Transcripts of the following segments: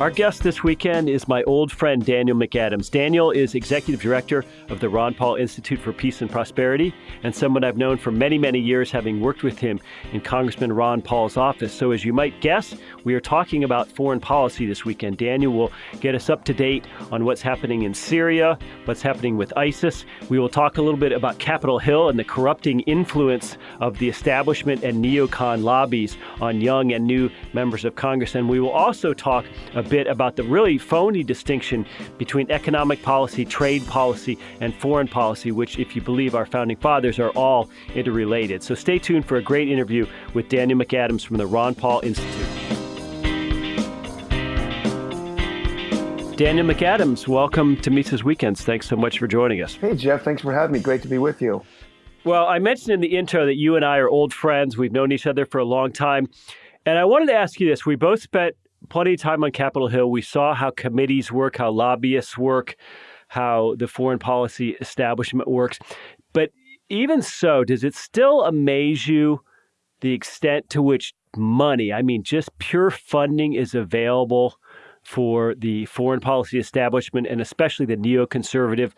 Our guest this weekend is my old friend Daniel McAdams. Daniel is executive director of the Ron Paul Institute for Peace and Prosperity and someone I've known for many, many years, having worked with him in Congressman Ron Paul's office. So, as you might guess, we are talking about foreign policy this weekend. Daniel will get us up to date on what's happening in Syria, what's happening with ISIS. We will talk a little bit about Capitol Hill and the corrupting influence of the establishment and neocon lobbies on young and new members of Congress. And we will also talk a bit about the really phony distinction between economic policy, trade policy, and foreign policy, which, if you believe our founding fathers, are all interrelated. So stay tuned for a great interview with Daniel McAdams from the Ron Paul Institute. Daniel McAdams, welcome to Mises Weekends. Thanks so much for joining us. Hey, Jeff. Thanks for having me. Great to be with you. Well, I mentioned in the intro that you and I are old friends. We've known each other for a long time. And I wanted to ask you this. We both spent plenty of time on Capitol Hill. We saw how committees work, how lobbyists work, how the foreign policy establishment works. But even so, does it still amaze you the extent to which money, I mean, just pure funding, is available for the foreign policy establishment and especially the neoconservative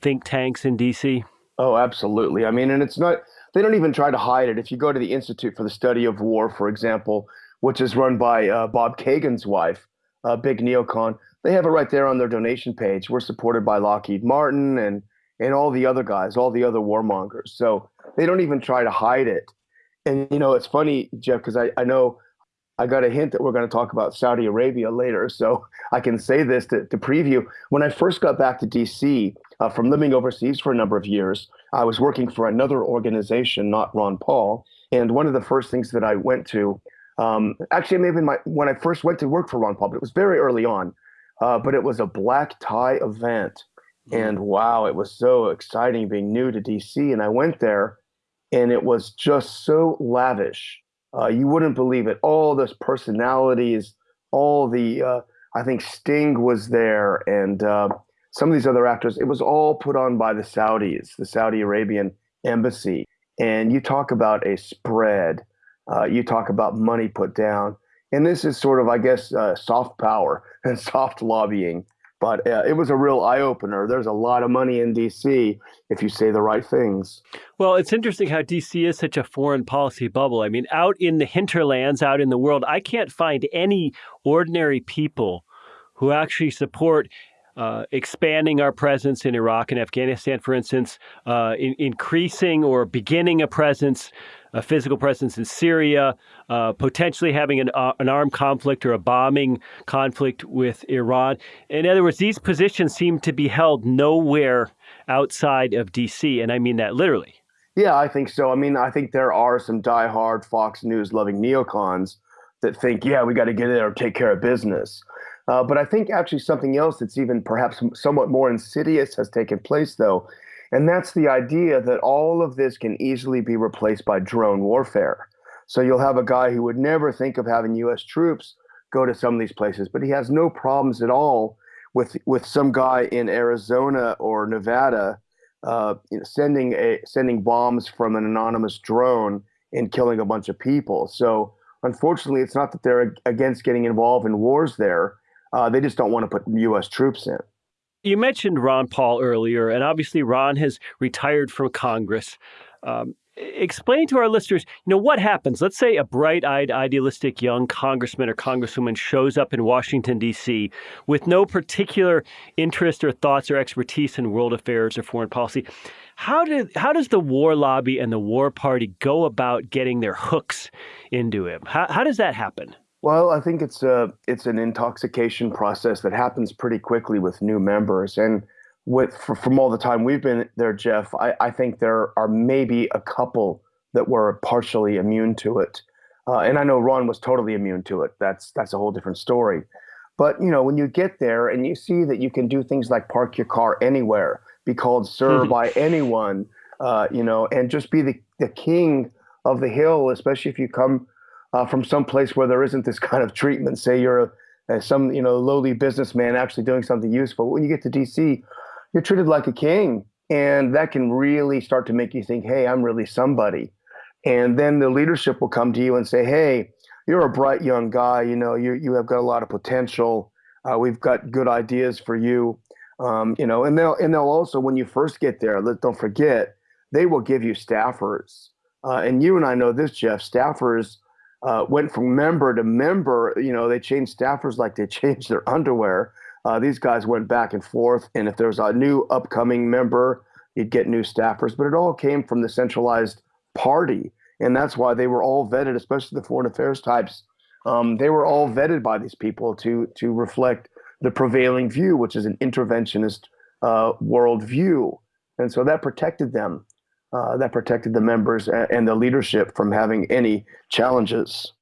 think tanks in DC? Oh, absolutely. I mean, and it's not, they don't even try to hide it. If you go to the Institute for the Study of War, for example, which is run by uh, Bob Kagan's wife, a big neocon. They have it right there on their donation page. We're supported by Lockheed Martin and and all the other guys, all the other warmongers. So they don't even try to hide it. And you know, it's funny, Jeff, because I, I know I got a hint that we're going to talk about Saudi Arabia later, so I can say this to, to preview. When I first got back to DC uh, from living overseas for a number of years, I was working for another organization, not Ron Paul. And one of the first things that I went to um, actually, maybe my when I first went to work for Ron Paul, but it was very early on. Uh, but it was a black tie event, mm-hmm. and wow, it was so exciting being new to DC. And I went there, and it was just so lavish. Uh, you wouldn't believe it. All those personalities, all the uh, I think Sting was there, and uh, some of these other actors. It was all put on by the Saudis, the Saudi Arabian embassy. And you talk about a spread uh, you talk about money put down. And this is sort of, I guess, uh, soft power and soft lobbying. But uh, it was a real eye opener. There's a lot of money in DC if you say the right things. Well, it's interesting how DC is such a foreign policy bubble. I mean, out in the hinterlands, out in the world, I can't find any ordinary people who actually support uh, expanding our presence in Iraq and Afghanistan, for instance, uh, in, increasing or beginning a presence, a physical presence in Syria, uh, potentially having an, uh, an armed conflict or a bombing conflict with Iran. In other words, these positions seem to be held nowhere outside of D.C., and I mean that literally. Yeah, I think so. I mean, I think there are some diehard Fox News loving neocons that think, yeah, we got to get in there and take care of business. Uh, but I think actually something else that's even perhaps somewhat more insidious has taken place, though. And that's the idea that all of this can easily be replaced by drone warfare. So you'll have a guy who would never think of having U.S. troops go to some of these places, but he has no problems at all with with some guy in Arizona or Nevada uh, you know, sending a sending bombs from an anonymous drone and killing a bunch of people. So unfortunately, it's not that they're against getting involved in wars there. Uh, they just don't want to put U.S. troops in. You mentioned Ron Paul earlier, and obviously Ron has retired from Congress. Um, explain to our listeners, you know, what happens? Let's say a bright-eyed, idealistic young congressman or congresswoman shows up in Washington D.C. with no particular interest or thoughts or expertise in world affairs or foreign policy. How did how does the war lobby and the war party go about getting their hooks into him? How, how does that happen? Well, I think it's a it's an intoxication process that happens pretty quickly with new members, and with from all the time we've been there, Jeff, I, I think there are maybe a couple that were partially immune to it, uh, and I know Ron was totally immune to it. That's that's a whole different story. But you know, when you get there and you see that you can do things like park your car anywhere, be called sir mm-hmm. by anyone, uh, you know, and just be the the king of the hill, especially if you come uh, from some place where there isn't this kind of treatment. Say you're a, some you know lowly businessman actually doing something useful. When you get to DC, you're treated like a king, and that can really start to make you think, "Hey, I'm really somebody." And then the leadership will come to you and say, "Hey, you're a bright young guy. You know, you you have got a lot of potential. Uh, we've got good ideas for you. Um, you know, and they'll and they'll also when you first get there, let, don't forget they will give you staffers. Uh, and you and I know this, Jeff. Staffers uh, went from member to member. You know, they changed staffers like they changed their underwear. Uh, these guys went back and forth, and if there was a new upcoming member, you'd get new staffers. But it all came from the centralized party, and that's why they were all vetted, especially the foreign affairs types. Um, they were all vetted by these people to to reflect the prevailing view, which is an interventionist uh, worldview, and so that protected them. Uh, that protected the members and the leadership from having any challenges.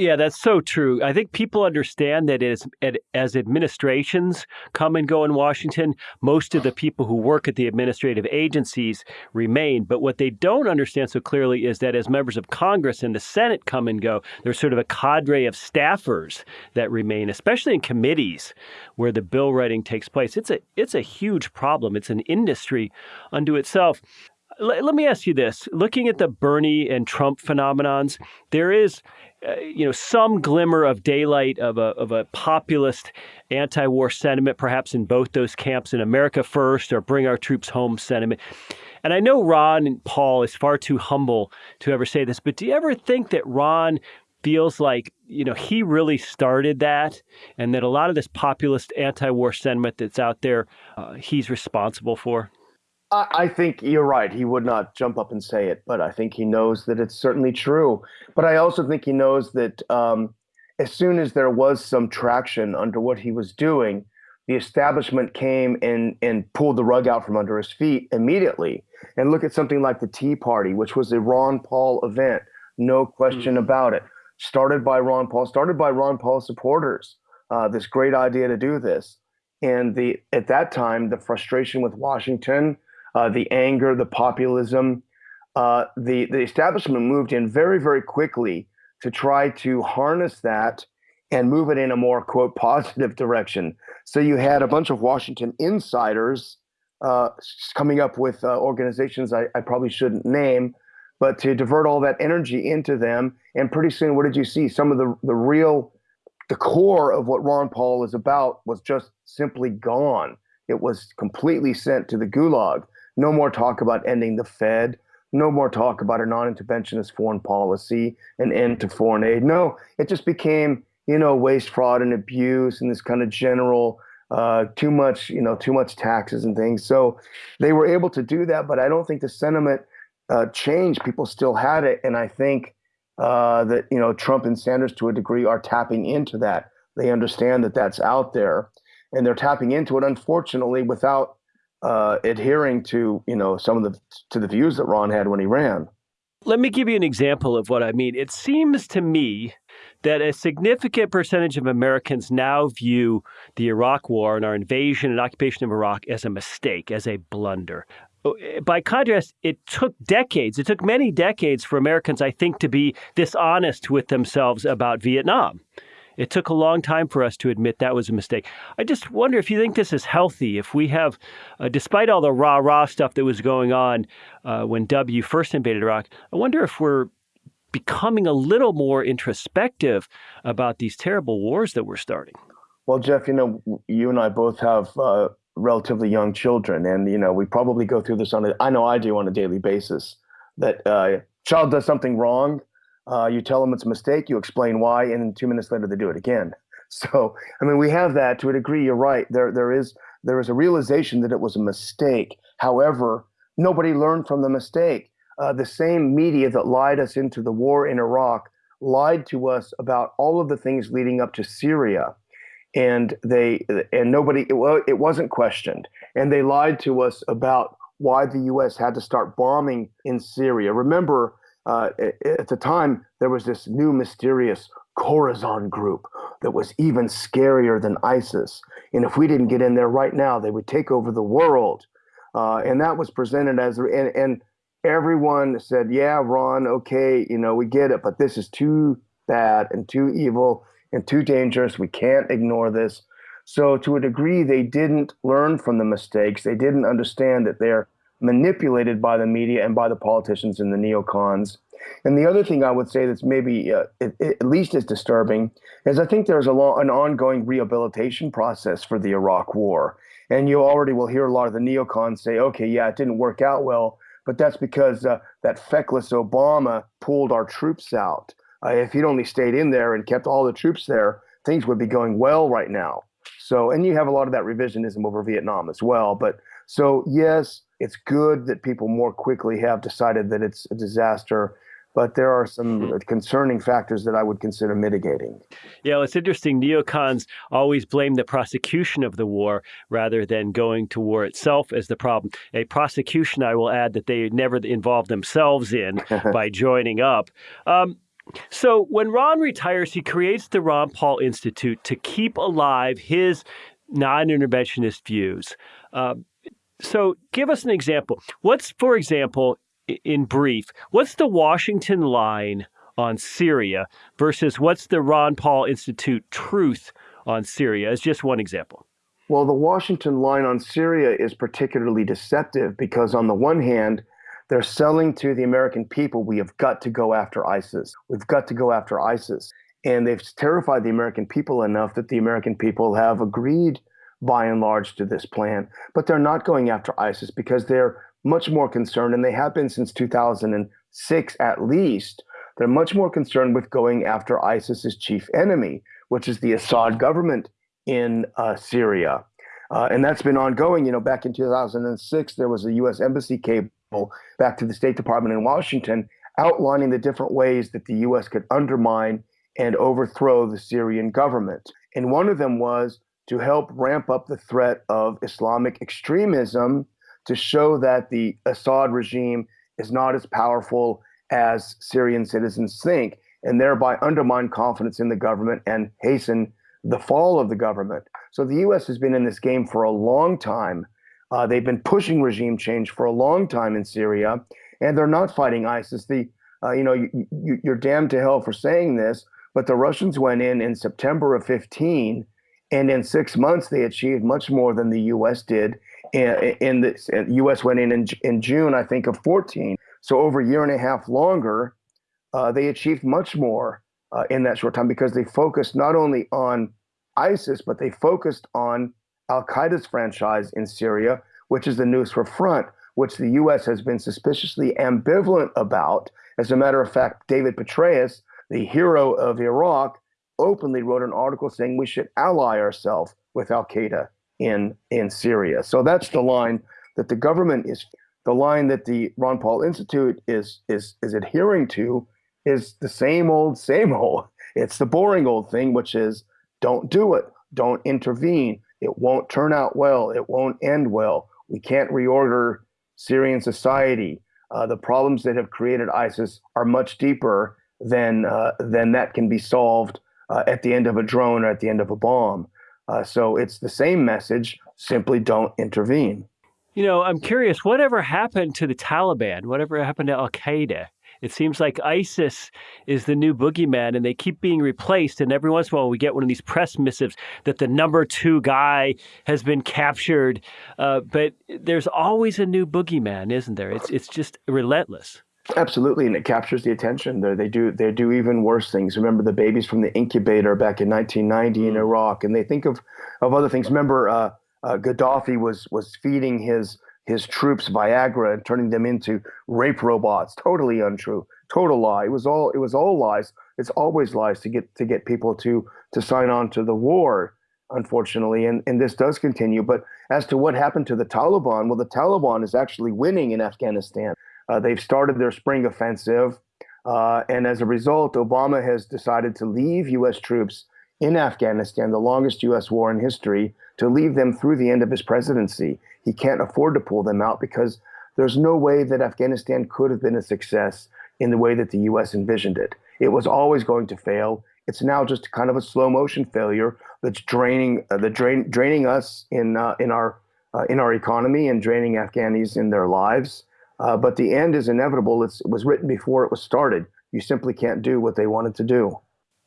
Yeah, that's so true. I think people understand that as, as administrations come and go in Washington, most of the people who work at the administrative agencies remain. But what they don't understand so clearly is that as members of Congress and the Senate come and go, there's sort of a cadre of staffers that remain, especially in committees where the bill writing takes place. It's a it's a huge problem. It's an industry unto itself let me ask you this looking at the bernie and trump phenomenons there is uh, you know, some glimmer of daylight of a, of a populist anti-war sentiment, perhaps in both those camps, in America First or Bring Our Troops Home sentiment. And I know Ron and Paul is far too humble to ever say this, but do you ever think that Ron feels like you know he really started that, and that a lot of this populist anti-war sentiment that's out there, uh, he's responsible for? I think you're right. He would not jump up and say it, but I think he knows that it's certainly true. But I also think he knows that um, as soon as there was some traction under what he was doing, the establishment came and, and pulled the rug out from under his feet immediately. And look at something like the Tea Party, which was a Ron Paul event, no question mm-hmm. about it. Started by Ron Paul, started by Ron Paul supporters. Uh, this great idea to do this, and the at that time the frustration with Washington uh, the anger, the populism. Uh, the, the establishment moved in very, very quickly to try to harness that and move it in a more, quote, positive direction. So you had a bunch of Washington insiders uh, coming up with uh, organizations I, I probably shouldn't name, but to divert all that energy into them. And pretty soon, what did you see? Some of the, the real, the core of what Ron Paul is about was just simply gone. It was completely sent to the gulag. No more talk about ending the Fed. No more talk about a non interventionist foreign policy, an end to foreign aid. No, it just became, you know, waste, fraud, and abuse and this kind of general uh, too much, you know, too much taxes and things. So they were able to do that, but I don't think the sentiment uh, changed. People still had it, and I think uh, that you know Trump and Sanders, to a degree, are tapping into that. They understand that that's out there, and they're tapping into it. Unfortunately, without uh, adhering to you know some of the to the views that Ron had when he ran. Let me give you an example of what I mean. It seems to me that a significant percentage of Americans now view the Iraq War and our invasion and occupation of Iraq as a mistake, as a blunder. Oh, by contrast, it took decades, it took many decades for Americans, I think, to be dishonest with themselves about Vietnam. It took a long time for us to admit that was a mistake. I just wonder if you think this is healthy. If we have, uh, despite all the rah rah stuff that was going on uh, when W first invaded Iraq, I wonder if we're becoming a little more introspective about these terrible wars that we're starting. Well, Jeff, you know, you and I both have uh, relatively young children, and you know, we probably go through this on a, I know I do on a daily basis. That uh, child does something wrong, uh, you tell them it's a mistake, you explain why, and then two minutes later they do it again. So, I mean, we have that to a degree. You're right. There, there is there is a realization that it was a mistake. However, nobody learned from the mistake. Uh, the same media that lied us into the war in Iraq lied to us about all of the things leading up to Syria, and they and nobody it, it wasn't questioned, and they lied to us about why the U.S. had to start bombing in Syria. Remember, uh, at the time, there was this new mysterious Khorasan group that was even scarier than ISIS. And if we didn't get in there right now, they would take over the world. Uh, and that was presented as, and, and everyone said, yeah, Ron, okay, you know, we get it, but this is too bad and too evil and too dangerous. We can't ignore this. So, to a degree, they didn't learn from the mistakes. They didn't understand that they're manipulated by the media and by the politicians and the neocons. And the other thing I would say that's maybe uh, it, it, at least as disturbing is I think there's a long, an ongoing rehabilitation process for the Iraq War. And you already will hear a lot of the neocons say, okay, yeah, it didn't work out well, but that's because uh, that feckless Obama pulled our troops out. Uh, if he'd only stayed in there and kept all the troops there, things would be going well right now. So, and you have a lot of that revisionism over Vietnam as well. But so, yes, it's good that people more quickly have decided that it's a disaster but there are some mm-hmm. concerning factors that I would consider mitigating. Yeah, well, it's interesting. Neocons always blame the prosecution of the war rather than going to war itself as the problem. A prosecution, I will add, that they never involved themselves in by joining up. Um, so when Ron retires, he creates the Ron Paul Institute to keep alive his non interventionist views. Uh, so give us an example. What's, for example, in brief, what's the Washington line on Syria versus what's the Ron Paul Institute truth on Syria as just one example? Well, the Washington line on Syria is particularly deceptive because, on the one hand, they're selling to the American people, we have got to go after ISIS. We've got to go after ISIS. And they've terrified the American people enough that the American people have agreed by and large to this plan. But they're not going after ISIS because they're much more concerned, and they have been since 2006 at least. They're much more concerned with going after ISIS's chief enemy, which is the Assad government in uh, Syria. Uh, and that's been ongoing. You know, back in 2006, there was a U.S. embassy cable back to the State Department in Washington outlining the different ways that the U.S. could undermine and overthrow the Syrian government. And one of them was to help ramp up the threat of Islamic extremism to show that the Assad regime is not as powerful as Syrian citizens think, and thereby undermine confidence in the government and hasten the fall of the government. So the U.S. has been in this game for a long time. Uh, they've been pushing regime change for a long time in Syria, and they're not fighting ISIS. The uh, you know you, you, you're damned to hell for saying this, but the Russians went in in September of 15, and in six months they achieved much more than the U.S. did in the U.S. went in, in in June, I think, of 14. So over a year and a half longer, uh, they achieved much more uh, in that short time because they focused not only on ISIS, but they focused on Al Qaeda's franchise in Syria, which is the Nusra Front, which the U.S. has been suspiciously ambivalent about. As a matter of fact, David Petraeus, the hero of Iraq, openly wrote an article saying we should ally ourselves with Al Qaeda in in Syria. So that's the line that the government is the line that the Ron Paul Institute is is is adhering to is the same old same old. It's the boring old thing which is don't do it. Don't intervene. It won't turn out well. It won't end well. We can't reorder Syrian society. Uh, the problems that have created ISIS are much deeper than uh, than that can be solved uh, at the end of a drone or at the end of a bomb. Uh, so it's the same message, simply don't intervene. You know, I'm curious, whatever happened to the Taliban? Whatever happened to Al Qaeda? It seems like ISIS is the new boogeyman and they keep being replaced. And every once in a while, we get one of these press missives that the number two guy has been captured. Uh, but there's always a new boogeyman, isn't there? It's, it's just relentless. Absolutely, and it captures the attention. There, they do they do even worse things. Remember the babies from the incubator back in 1990 in mm. Iraq, and they think of of other things. Remember, uh, uh, Gaddafi was was feeding his his troops Viagra and turning them into rape robots. Totally untrue. Total lie. It was all it was all lies. It's always lies to get to get people to to sign on to the war. Unfortunately, and and this does continue. But as to what happened to the Taliban, well, the Taliban is actually winning in Afghanistan. Uh, they've started their spring offensive. Uh, and as a result, Obama has decided to leave U.S. troops in Afghanistan, the longest U.S. war in history, to leave them through the end of his presidency. He can't afford to pull them out because there's no way that Afghanistan could have been a success in the way that the U.S. envisioned it. It was always going to fail. It's now just kind of a slow motion failure that's draining uh, the drain, draining us in uh, in our uh, in our economy and draining Afghanis in their lives. Uh, but the end is inevitable. It's, it was written before it was started. You simply can't do what they wanted to do.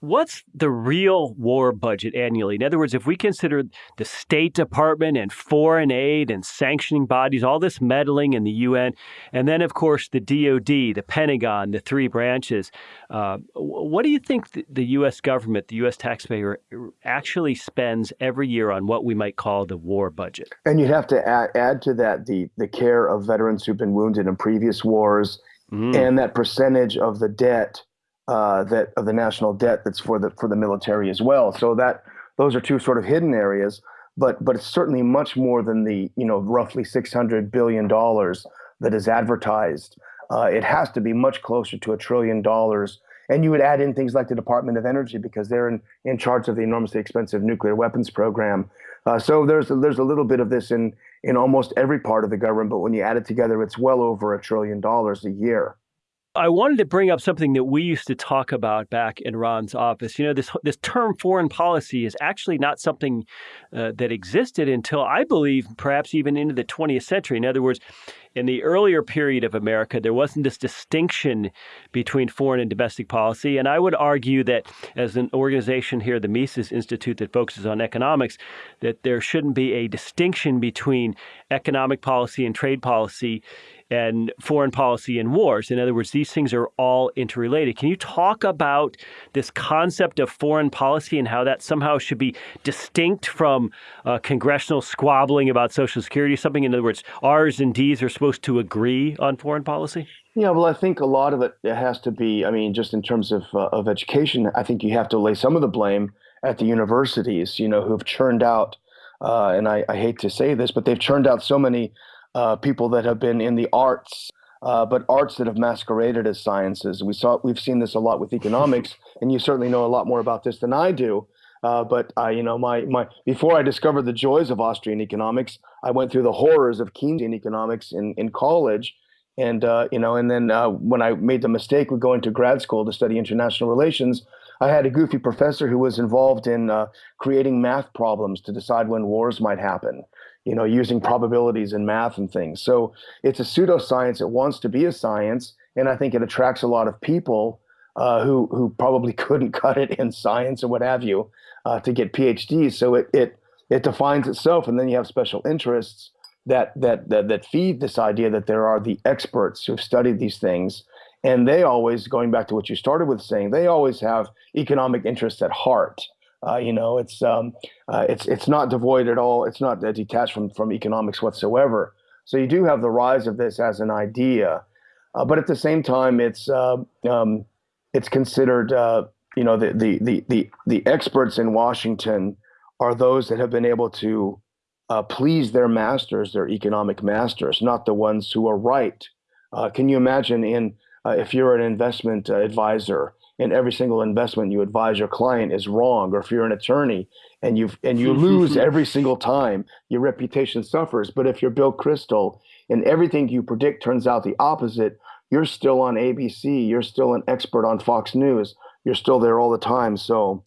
What's the real war budget annually? In other words, if we consider the State Department and foreign aid and sanctioning bodies, all this meddling in the UN, and then, of course, the DoD, the Pentagon, the three branches, uh, what do you think the, the U.S. government, the U.S. taxpayer, actually spends every year on what we might call the war budget? And you'd have to add, add to that the, the care of veterans who've been wounded in previous wars mm. and that percentage of the debt uh, that of the national debt that's for the for the military as well. So that those are two sort of hidden areas, but but it's certainly much more than the you know roughly six hundred billion dollars that is advertised. Uh, it has to be much closer to a trillion dollars. And you would add in things like the Department of Energy because they're in, in charge of the enormously expensive nuclear weapons program. Uh, so there's there's a little bit of this in in almost every part of the government, but when you add it together, it's well over a trillion dollars a year. I wanted to bring up something that we used to talk about back in Ron's office. You know, this this term foreign policy is actually not something uh, that existed until I believe perhaps even into the 20th century. In other words, in the earlier period of America, there wasn't this distinction between foreign and domestic policy. And I would argue that as an organization here, the Mises Institute that focuses on economics, that there shouldn't be a distinction between economic policy and trade policy and foreign policy and wars. In other words, these things are all interrelated. Can you talk about this concept of foreign policy and how that somehow should be distinct from uh, congressional squabbling about Social Security? Something, in other words, R's and D's are supposed to agree on foreign policy? Yeah, well, I think a lot of it, has to be, I mean, just in terms of, uh, of education, I think you have to lay some of the blame at the universities, you know, who've churned out, uh, and I, I hate to say this, but they've churned out so many uh, people that have been in the arts, uh, but arts that have masqueraded as sciences. We saw we've seen this a lot with economics, and you certainly know a lot more about this than I do. Uh, but uh, you know, my my before I discovered the joys of Austrian economics, I went through the horrors of Keynesian economics in in college, and uh, you know, and then uh, when I made the mistake of going to grad school to study international relations, I had a goofy professor who was involved in uh, creating math problems to decide when wars might happen you know, using probabilities and math and things. So it's a pseudoscience. It wants to be a science, and I think it attracts a lot of people uh, who who probably couldn't cut it in science or what have you uh, to get PhDs. So it it it defines itself, and then you have special interests that that that that feed this idea that there are the experts who've studied these things. And they always, going back to what you started with saying, they always have economic interests at heart. Uh, you know, it's um, uh, it's it's not devoid at all. It's not detached from from economics whatsoever. So you do have the rise of this as an idea, uh, but at the same time, it's uh, um, it's considered uh, you know the, the the the the experts in Washington are those that have been able to uh, please their masters, their economic masters, not the ones who are right. can you imagine in if you're an investment advisor and every single investment you advise your client is wrong or if you're an attorney and you and you lose every single time your reputation suffers. But if you're bill kristol and everything you predict turns out the opposite you're still on abc you're still an expert on fox news you're still there all the time. So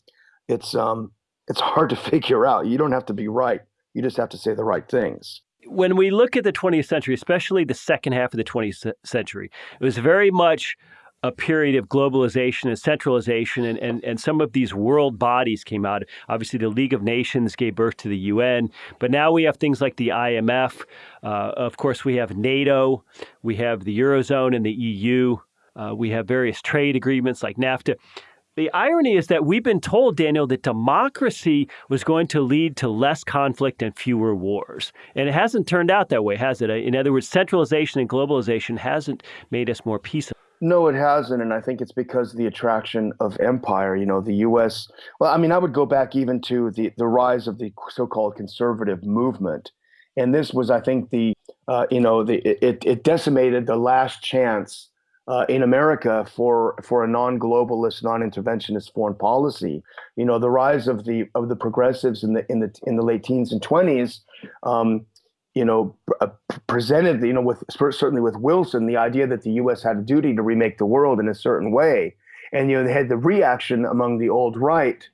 it's um it's hard to figure out. You don't have to be right. You just have to say the right things. When we look at the 20th century, especially the second half of the 20th century, it was very much a period of globalization and centralization, and, and, and some of these world bodies came out. Obviously, the League of Nations gave birth to the UN, but now we have things like the IMF. Uh, of course, we have NATO, we have the Eurozone and the EU, uh, we have various trade agreements like NAFTA. The irony is that we've been told, Daniel, that democracy was going to lead to less conflict and fewer wars. And it hasn't turned out that way, has it? In other words, centralization and globalization hasn't made us more peaceful. No, it hasn't, and I think it's because of the attraction of empire. You know, the U.S. Well, I mean, I would go back even to the the rise of the so-called conservative movement, and this was, I think, the uh, you know, the it it decimated the last chance uh, in America for for a non-globalist, non-interventionist foreign policy. You know, the rise of the of the progressives in the in the in the late teens and twenties. Um, you know, uh, presented, you know, with certainly with Wilson, the idea that the U.S. had a duty to remake the world in a certain way, and you know, they had the reaction among the old right,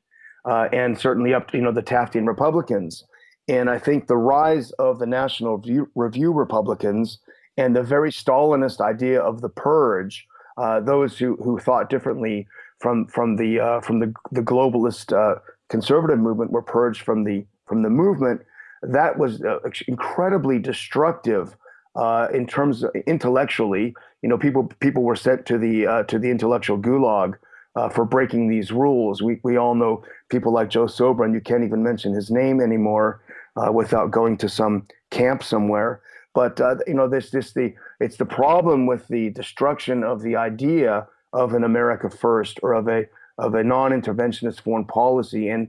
uh, and certainly up, to, you know, the Taftian Republicans, and I think the rise of the National Review, Review Republicans and the very Stalinist idea of the purge, uh, those who who thought differently from from the uh, from the the globalist uh, conservative movement were purged from the from the movement. That was uh, incredibly destructive uh, in terms of intellectually. You know, people people were sent to the uh, to the intellectual gulag uh, for breaking these rules. We we all know people like Joe Sobran. You can't even mention his name anymore without going to some camp somewhere. But you know, this this the it's the problem with the destruction of the idea of an America first or of a of a non-interventionist foreign policy and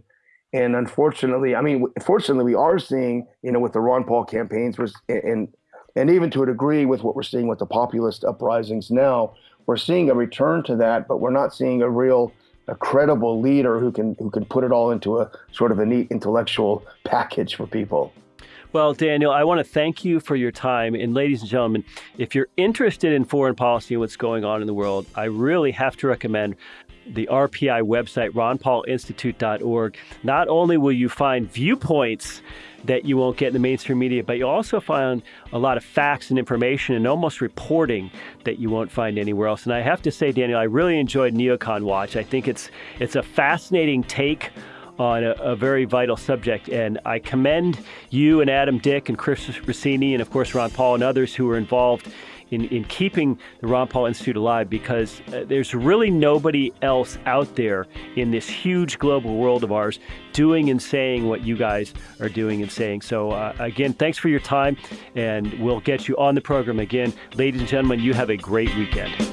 and unfortunately, I mean, fortunately, we are seeing, you know, with the Ron Paul campaigns, and and even to a degree with what we're seeing with the populist uprisings now, we're seeing a return to that, but we're not seeing a real, a credible leader who can who can put it all into a sort of a neat intellectual package for people. Well, Daniel, I want to thank you for your time. And ladies and gentlemen, if you're interested in foreign policy and what's going on in the world, I really have to recommend the RPI website, ronpaulinstitute.org. Not only will you find viewpoints that you won't get in the mainstream media, but you'll also find a lot of facts and information and almost reporting that you won't find anywhere else. And I have to say, Daniel, I really enjoyed Neocon Watch. I think it's it's a fascinating take on a, a, very vital subject. And I commend you and Adam Dick and Chris Rossini and, of course, Ron Paul and others who were involved in, in keeping the Ron Paul Institute alive because uh, there's really nobody else out there in this huge global world of ours doing and saying what you guys are doing and saying. So, uh, again, thanks for your time, and we'll get you on the program again. Ladies and gentlemen, you have a great weekend.